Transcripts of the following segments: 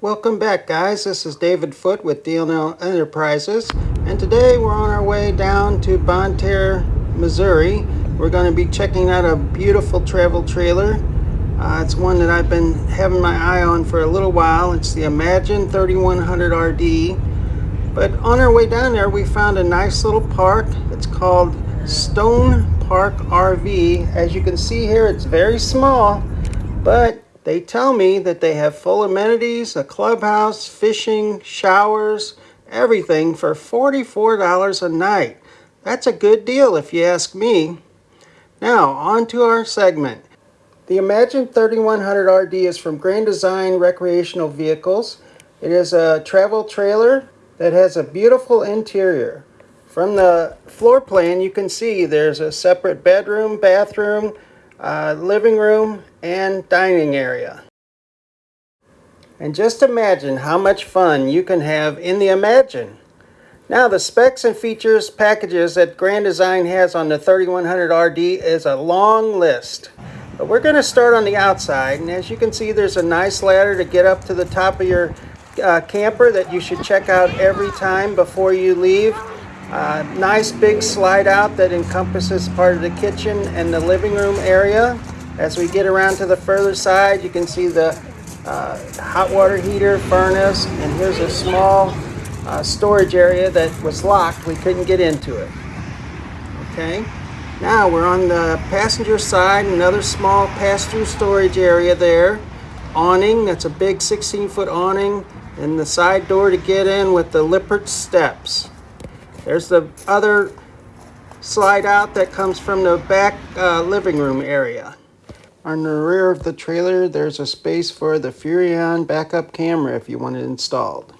Welcome back guys, this is David Foote with DLL Enterprises and today we're on our way down to Bonne Terre, Missouri. We're going to be checking out a beautiful travel trailer. Uh, it's one that I've been having my eye on for a little while. It's the Imagine 3100 RD. But on our way down there we found a nice little park. It's called Stone Park RV. As you can see here it's very small but they tell me that they have full amenities, a clubhouse, fishing, showers, everything for $44 a night. That's a good deal if you ask me. Now, on to our segment. The Imagine 3100 RD is from Grand Design Recreational Vehicles. It is a travel trailer that has a beautiful interior. From the floor plan, you can see there's a separate bedroom, bathroom, uh, living room, and dining area. And just imagine how much fun you can have in the Imagine. Now the specs and features packages that Grand Design has on the 3100 RD is a long list. But we're going to start on the outside and as you can see there's a nice ladder to get up to the top of your uh, camper that you should check out every time before you leave. Uh, nice big slide out that encompasses part of the kitchen and the living room area. As we get around to the further side, you can see the uh, hot water heater, furnace, and here's a small uh, storage area that was locked. We couldn't get into it. Okay, now we're on the passenger side, another small pass-through storage area there. Awning, that's a big 16-foot awning, and the side door to get in with the Lippert steps. There's the other slide out that comes from the back uh, living room area. On the rear of the trailer, there's a space for the Furrion backup camera if you want it installed.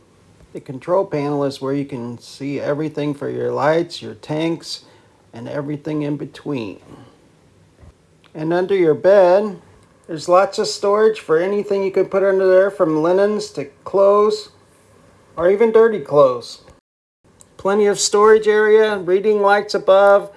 The control panel is where you can see everything for your lights, your tanks, and everything in between. And under your bed, there's lots of storage for anything you can put under there from linens to clothes or even dirty clothes. Plenty of storage area, reading lights above,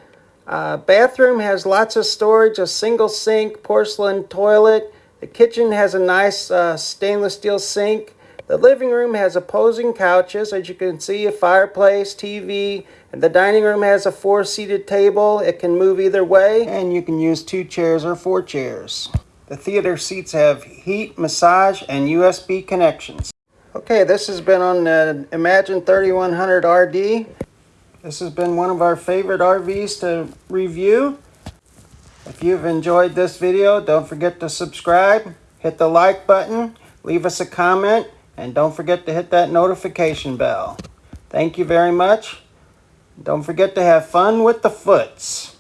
uh, bathroom has lots of storage, a single sink, porcelain toilet. The kitchen has a nice uh, stainless steel sink. The living room has opposing couches, as you can see, a fireplace, TV, and the dining room has a four-seated table. It can move either way, and you can use two chairs or four chairs. The theater seats have heat, massage, and USB connections. Okay, this has been on the Imagine 3100 RD. This has been one of our favorite RVs to review. If you've enjoyed this video, don't forget to subscribe, hit the like button, leave us a comment, and don't forget to hit that notification bell. Thank you very much. Don't forget to have fun with the foots.